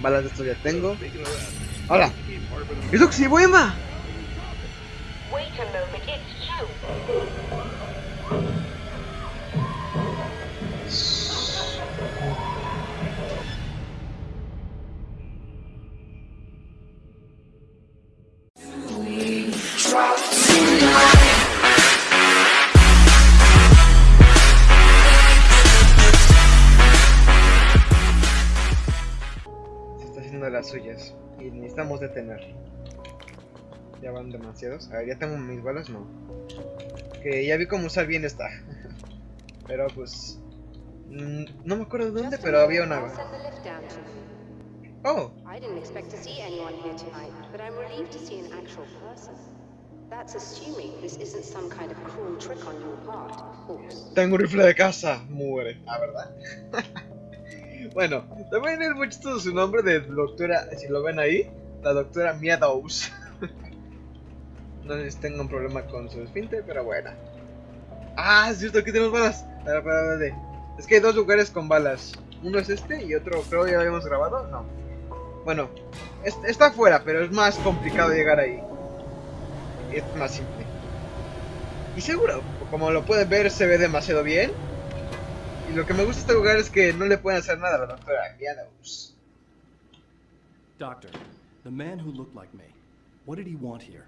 Balas de esto ya tengo. ¡Hola! ¡Es Oxibuema! Haciendo de las suyas. Y necesitamos detener. Ya van demasiados. A ver, ya tengo mis balas, no. Que ya vi cómo usar bien esta. pero pues. mm, No me acuerdo de dónde, pero había una. Oh, I didn't expect to see anyone here tonight, but I'm relieved to see an actual person. That's assuming this isn't some kind of cruel trick on your part, of course. tengo un rifle de casa. Muere. Ah, ¿verdad? bueno, también es muy chistoso su nombre de doctora. Si lo ven ahí, la doctora Meadows. no sé tengo un problema con su esfínter, pero bueno. Ah, es cierto, aquí tenemos balas. Es que hay dos lugares con balas. Uno es este y otro, creo que ya habíamos grabado. No. Bueno, es- está afuera, pero es más complicado llegar ahí. Es más simple. Y seguro, como lo pueden ver, se ve demasiado bien. Y lo que me gusta de este lugar es que no le pueden hacer nada a la doctora Meadows. Doctor, the man who looked like me, what did he want here?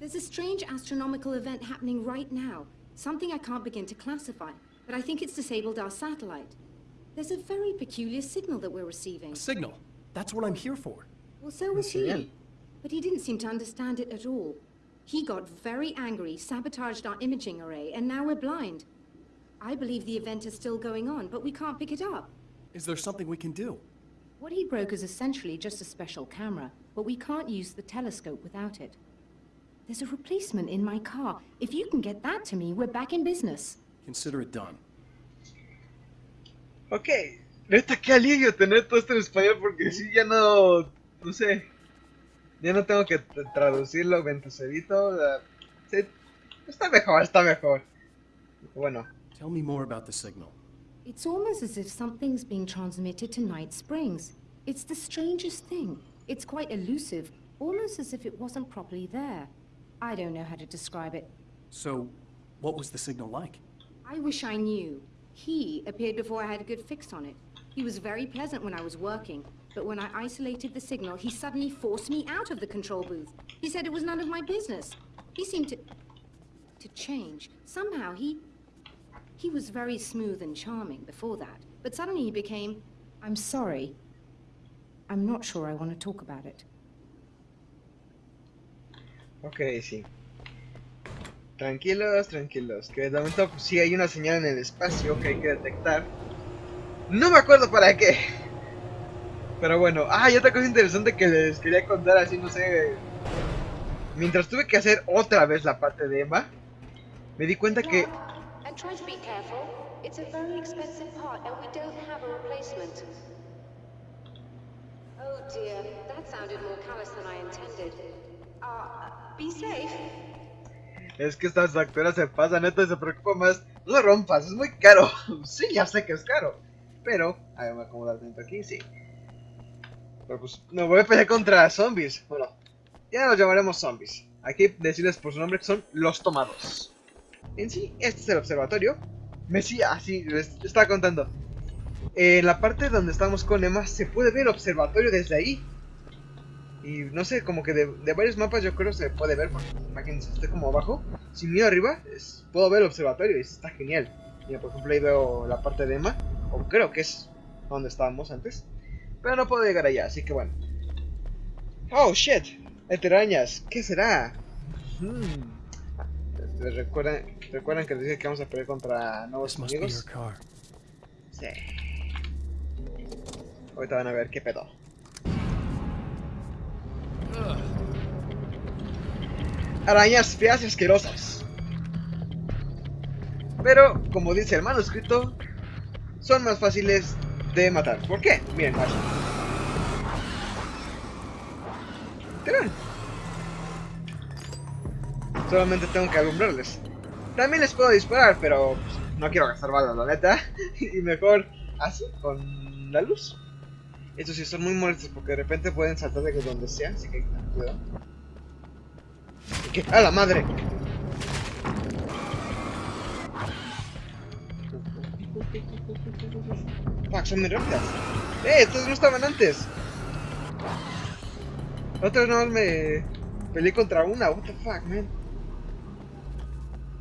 There's a strange astronomical event happening right now. Something I can't begin to classify, but I think it's disabled our satellite. There's a very peculiar signal that we're receiving. A signal. That's what I'm here for. Well, so was he. But he didn't seem to understand it at all. He got very angry, sabotaged our imaging array, and now we're blind. I believe the event is still going on, but we can't pick it up. Is there something we can do? What he broke is essentially just a special camera, but we can't use the telescope without it. There's a replacement in my car. If you can get that to me, we're back in business. Consider it done. Ok, neta, qué alivio tener todo esto en español porque sí, ya no, no sé, ya no tengo que traducirlo, ventuserito, la- sí, está mejor, está mejor. Bueno, Tell me more about the signal. It's almost as if something's being transmitted to Night Springs. It's the strangest thing. It's quite elusive, almost as if it wasn't properly there. I don't know how to describe it. So, what was the signal like? I wish I knew. He appeared before I had a good fix on it. He was very pleasant when I was working, but when I isolated the signal, he suddenly forced me out of the control booth. He said it was none of my business. He seemed to. to change. Somehow he. He was very smooth and charming before that, but suddenly he became. I'm sorry. I'm not sure I want to talk about it. ok, sí. Tranquilos, tranquilos, que de momento pues, sí hay una señal en el espacio que hay que detectar. No me acuerdo para qué. Pero bueno, ah, y otra cosa interesante que les quería contar así, no sé. Mientras tuve que hacer otra vez la parte de Emma, me di cuenta que try to be careful. It's a very expensive part, and we don't have a replacement. Oh dear, that sounded more callous than I intended. Uh, be safe. Es que estas doctoras se pasan, neta, se preocupa más. No lo rompas, es muy caro. sí, ya sé que es caro. Pero, a ver, me voy a dentro aquí, sí. Pero pues, me voy a pelear contra zombies. Bueno, ya los llamaremos zombies. Aquí decirles por su nombre que son los tomados. En sí, este es el observatorio. Me sí, así, les estaba contando. En la parte donde estamos con Emma se puede ver el observatorio desde ahí. Y no sé, como que de, de varios mapas yo creo se puede ver, porque imagínense, estoy como abajo. Si miro arriba, puedo ver el observatorio y está genial. Por ejemplo, ahí veo la parte de Emma, o creo que es donde estábamos antes. Pero no puedo llegar allá, así que bueno. Oh, shit. Hay telarañas. ¿Qué será? Hmm. Este, ¿Recuerdan, ¿Recuerdan que les dije que vamos a pelear contra nuevos car. Sí. Ahorita van a ver qué pedo. Arañas feas y asquerosas. Pero, como dice el manuscrito, son más fáciles de matar. ¿Por qué? Miren. Literal. Solamente tengo que alumbrarles. También les puedo disparar, pero pues, no quiero gastar balas, la neta. y mejor así, con la luz. Estos sí son muy molestos porque de repente pueden saltar de donde sea, así que tener cuidado. ¡A la madre! Fuck, son muy. ¡Eh! Estos no estaban antes. Nada más me peleé contra una. What the fuck, man.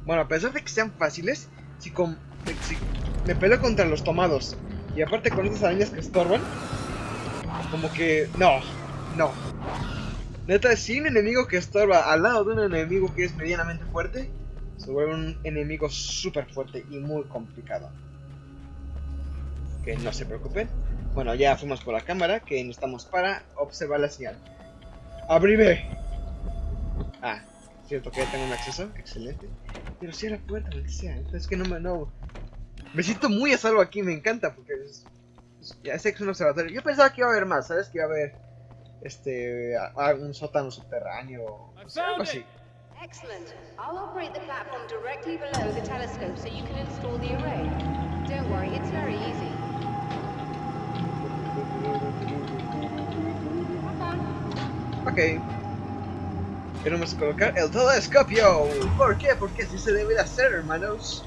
Bueno, a pesar de que sean fáciles, si, con, si me peleo contra los tomados y aparte con estas arañas que estorban, como que no, no. Neta, si un enemigo que estorba al lado de un enemigo que es medianamente fuerte, se vuelve un enemigo súper fuerte y muy complicado. Que no se preocupen. Bueno, ya fuimos por la cámara, que necesitamos para observar la señal. ¡Abrime! Ah, cierto que ya tengo un acceso, excelente. Pero si la puerta, sea. Es que no me... No. Me siento muy a salvo aquí, me encanta, porque es, es- ya sé que es un observatorio. Yo pensaba que iba a haber más, ¿sabes? Que iba a haber este a- a- un sótano subterráneo, no sé, algo así. Excellent. I'll operate the platform directly below the telescope so you can install the array. Don't worry, it's very easy. Ok. Tenemos que colocar el telescopio. ¿Por qué? Porque así se debe de hacer, hermanos.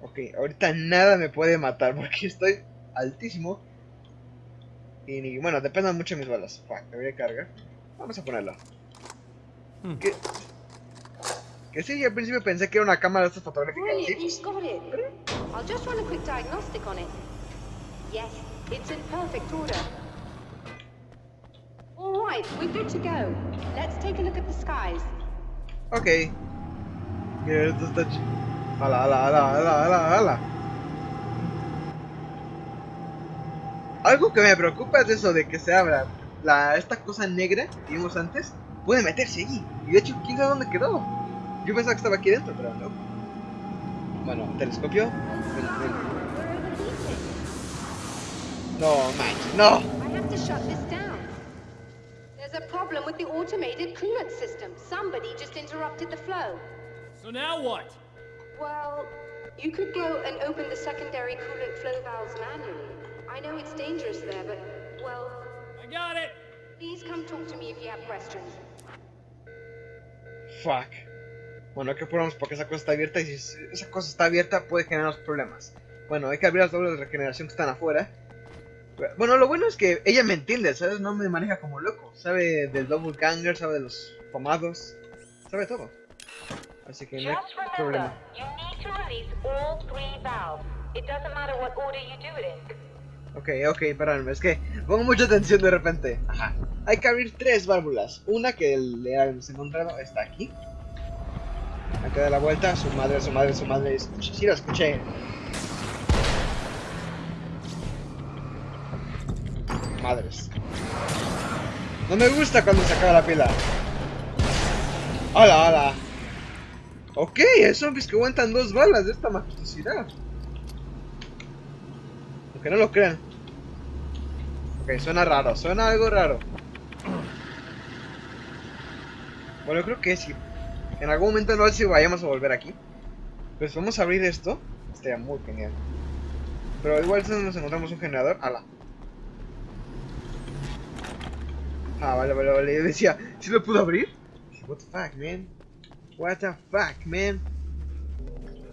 Ok, ahorita nada me puede matar porque estoy altísimo. Y bueno, depende mucho de mis balas. Fuck, debería cargar. Vamos a ponerlo. Hmm. Que, que sí, yo al principio pensé que era una cámara de estas fotográficas. ¿sí? I'll just run a quick diagnostic on it. Yes, it's in perfect order. Right, we're good to go. Let's take a look at the skies. Ok. Mira, esto está ch... Ala, ala, ala, ala, ala, ala. Algo que me preocupa es eso de que se abra la, esta cosa negra que vimos antes. Puede meterse allí. Y de hecho, ¿quién sabe dónde quedó? Yo pensaba que estaba aquí dentro, pero no. Bueno, telescopio. Ven, ven. No, manches, no. A problem with the automated coolant system. Somebody just interrupted the flow. So now what? Well, you could go and open the secondary coolant flow valves manually. I know it's dangerous there, but, well, I got it! please come talk to me if you have questions. Fuck. Bueno, hay que apurarnos porque esa cosa está abierta y si esa cosa está abierta puede generarnos problemas. Bueno, hay que abrir las dobles de regeneración que están afuera. Bueno, lo bueno es que ella me entiende, ¿sabes? No me maneja como loco. Sabe del double ganger, sabe de los pomados, sabe todo. Así que no hay problema. Ok, ok, perdóname, es que pongo mucha atención de repente. Ajá. Hay que abrir tres válvulas. Una que le hemos encontrado está aquí. Que dar la vuelta. Su madre, su madre, su madre. Sí, lo escuché. Madres. No me gusta cuando se acaba la pila. ¡Hala, hala! Ok, hay zombies que aguantan dos balas de esta majestuosidad. Aunque no lo crean. Ok, suena raro, suena algo raro. Bueno, creo que sí. En algún momento no sé si vayamos a volver aquí. Pues vamos a abrir esto. Estaría muy genial. Pero igual si nos encontramos un generador. ¡Hala! Ah, vale, vale, vale. Yo decía, ¿sí lo puedo abrir? What the fuck, man? What the fuck, man?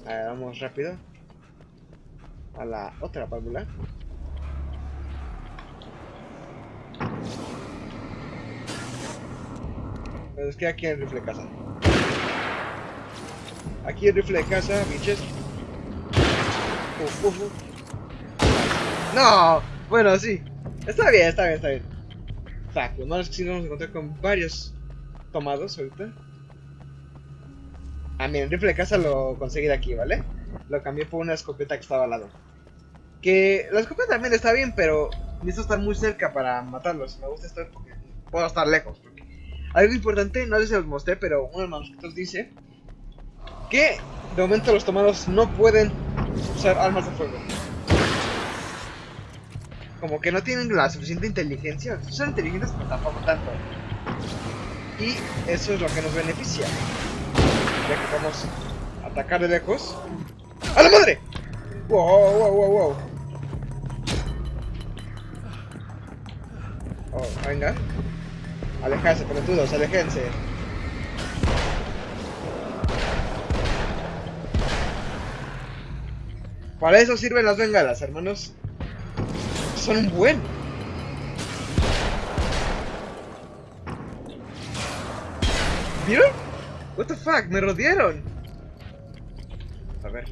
A ver, vamos rápido. A la otra válvula. Es que aquí el rifle de casa. Aquí el rifle de casa, biches. No, bueno, sí. Está bien, está bien, está bien. Lo malo es que sí nos vamos con varios tomados ahorita. Ah, mira, el rifle de casa lo conseguí de aquí, ¿vale? Lo cambié por una escopeta que estaba al lado. Que la escopeta también está bien, pero necesito estar muy cerca para matarlos. Me gusta estar porque puedo estar lejos. Porque... Algo importante, no sé si os mostré, pero uno de los manuscritos dice que de momento los tomados no pueden usar armas de fuego. Como que no tienen la suficiente inteligencia. Son inteligentes, pero tampoco tanto. Y eso es lo que nos beneficia. Ya que podemos atacar de lejos. ¡A la madre! Wow, wow, wow, wow. Oh, venga. Alejarse, pelotudos, alejense. Para eso sirven las bengalas, hermanos. Son un buen. ¿Vieron? What the fuck, me rodearon. A ver.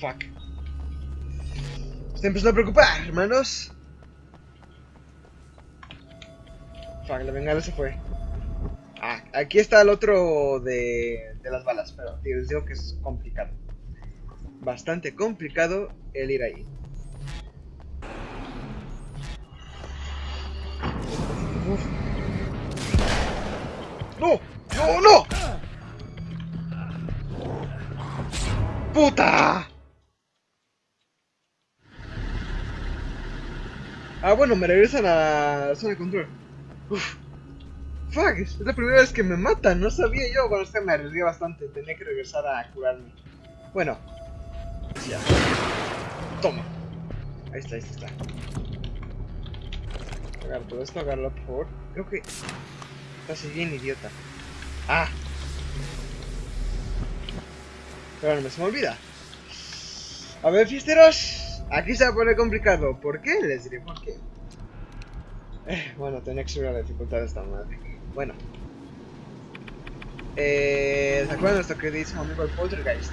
Fuck. Estoy empezando a preocupar, hermanos. Fuck, la bengala se fue. Ah, aquí está el otro de, las balas, pero les digo que es complicado. Bastante complicado el ir ahí. ¡No! ¡No, no! ¡Puta! Ah, bueno, me regresan a la zona de control. Uf. Fuck, es la primera vez que me matan, no sabía yo. Bueno, es que me arriesgué bastante, tenía que regresar a curarme. Bueno, Toma. Ahí está, ahí está. Agarra esto, agárralo por favor. Creo que... Casi bien idiota. Ah. Pero se me olvida. A ver, fiesteros. Aquí se va a poner complicado. ¿Por qué? Les diré por qué. Eh, bueno, tenía que subir la dificultad de esta madre. Bueno. Eh, ¿Se acuerdan de nuestro queridísimo amigo el Poltergeist?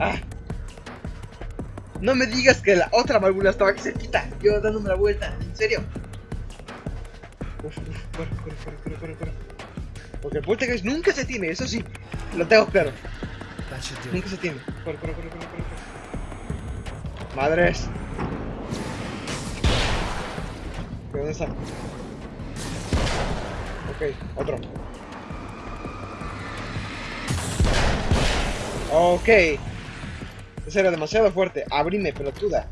Ah. No me digas que la otra válvula estaba aquí cerquita. Yo dándome la vuelta. ¿En serio? Uf, uf, corre, corre, corre, corre, corre. Porque el poltergeist nunca se tiene, eso sí. Lo tengo claro. Nunca se tiene. Corre, corre, corre, corre. corre. Madres. ¿Dónde está? Ok, otro. Ok. Ese era demasiado fuerte. Abrime, pelotuda.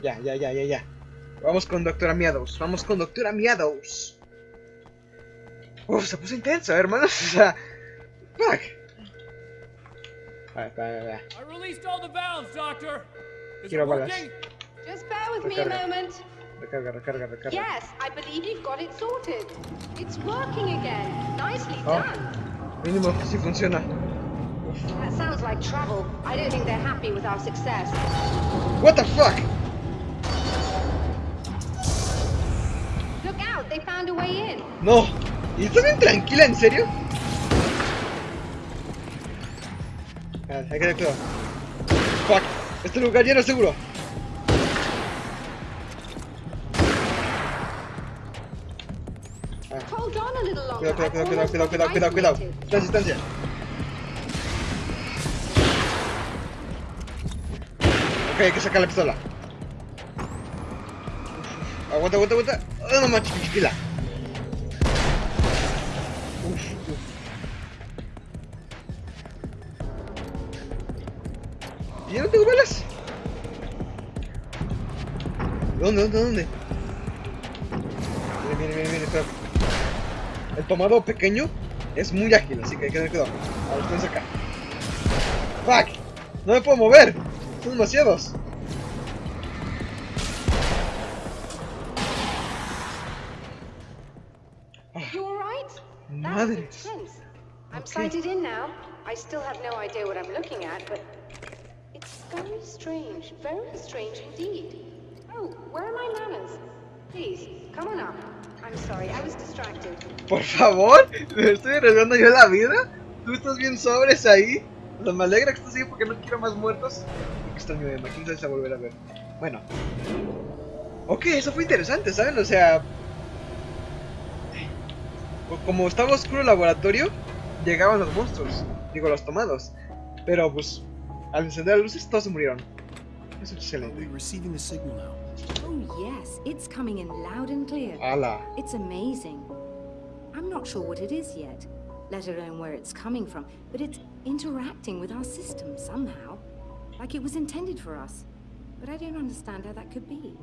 Ya, ya, ya, ya, ya. Vamos con Doctora Meadows. Vamos con Doctora Meadows. Uf, se puso intenso, hermanos. O sea. Fuck. Valves, Doctor. Is Quiero balas. Just bear with me a Recarga. moment. Recarga, recarga, recarga. Yes, I believe you've got it sorted. It's working again. Nicely Oh. done. Mínimo sí funciona. That sounds like trouble. I don't think they're happy with our success. What the fuck? Look out, they found a way in. No. ¿Y estás bien tranquila, en serio? A ver, hay que cuidado. Fuck. Este lugar ya no es seguro. Ah. Hold on a little longer. Cuidado, cuidado, cuidado, cuidado, cuidado, cuidado, cuidado. Distancia, distancia. Ok, hay que sacar la pistola. Aguanta, aguanta, aguanta. Ah, no manches, chiquila. ¿Y ya no tengo balas? ¿Dónde, dónde, dónde? Viene, viene, viene, viene, espera. El tomado pequeño es muy ágil, así que hay que tener cuidado. A ver, acá. ¡Fuck! ¡No me puedo mover! Son demasiados. Madre. I'm sighted in now. I still have no idea what I'm looking at, but it's very strange. Very strange indeed. Oh, where are my manners? Please, come on up. I'm sorry, I was distracted. Por favor, me estoy arriesgando yo la vida. Tú estás bien sobres ahí. O sea, me alegra que estés ahí porque no quiero más muertos. Qué extraño de quién sabe si va a volver a ver. Bueno. Ok, eso fue interesante, ¿saben? O sea... Como estaba oscuro el laboratorio, llegaban los monstruos. Digo, los tomados. Pero pues, al encender las luces, todos se murieron. Eso es excelente. receiving the signal now? Oh, yes, it's coming in loud and clear. Ala. It's amazing. I'm not sure what it is yet, let alone where it's coming from, but it's interacting with our system somehow. Like it was intended for us. But I don't understand how that could be.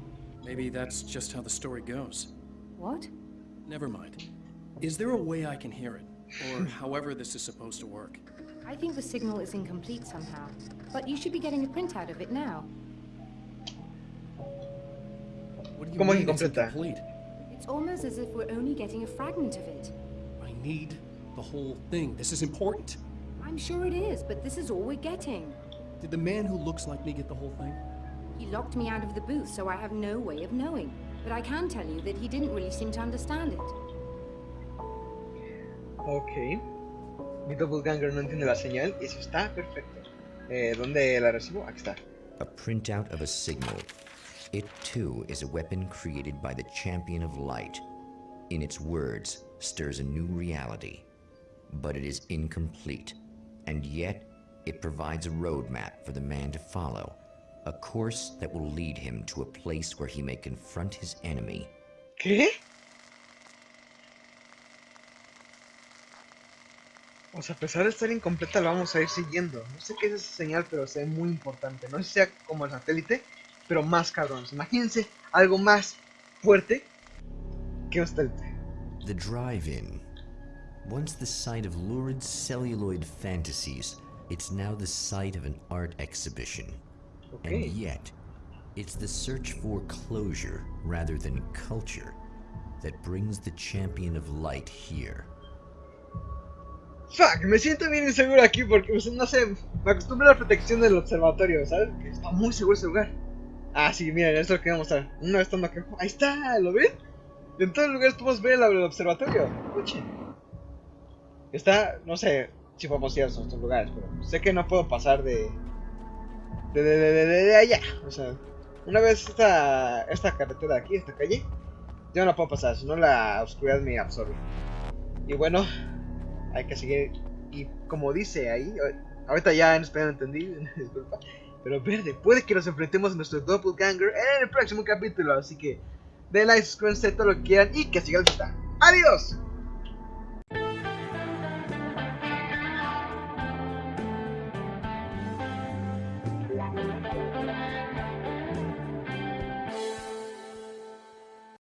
Maybe that's just how the story goes. What? Never mind. Is there a way I can hear it? Or however this is supposed to work? I think the signal is incomplete somehow. But you should be getting a printout of it now. What do you ¿Cómo mean it's incomplete? It's almost as if we're only getting a fragment of it. I need the whole thing. This is important. I'm sure it is, but this is all we're getting. Did the man who looks like me get the whole thing? He locked me out of the booth, so I have no way of knowing. But I can tell you that he didn't really seem to understand it. Ok. Mi doppelganger no entiende la señal y eso está perfecto. Eh, ¿Dónde la recibo? Aquí está. A printout of a signal. It too is a weapon created by the Champion of Light. In its words, stirs a new reality. But it is incomplete, and yet it provides a roadmap for the man to follow. A course that will lead him to a place where he may confront his enemy. ¿Qué? O sea, a pesar de estar incompleta, la vamos a ir siguiendo. No sé qué es esa señal, pero se ve muy importante. No sé si sea como el satélite, pero más cabrones. Imagínense algo más fuerte que un satélite. The drive-in. Once the site of lurid celluloid fantasies, it's now the site of an art exhibition. Ok. And yet, it's the search for closure rather than culture that brings the champion of light here. Fuck, me siento bien inseguro aquí porque, pues, no sé, me acostumbro a la protección del observatorio, ¿sabes? Que está muy seguro ese lugar. Ah, sí, miren, esto es lo que voy a mostrar. Vez estando aquí. Ahí está, ¿lo ven? En todos los lugares podemos ver el, el observatorio. Escuchen. Está, no sé si podemos ir a estos lugares, pero sé que no puedo pasar de. de, de, de, de, allá. O sea, una vez esta, esta carretera de aquí, esta calle, yo no puedo pasar, si no la oscuridad me absorbe. Y bueno, hay que seguir. Y como dice ahí, ahorita ya en español entendí, disculpa. Pero verde, puede que nos enfrentemos a nuestro doppelganger en el próximo capítulo. Así que den like, suscríbanse, todo lo que quieran y que sigan el ¡Adiós!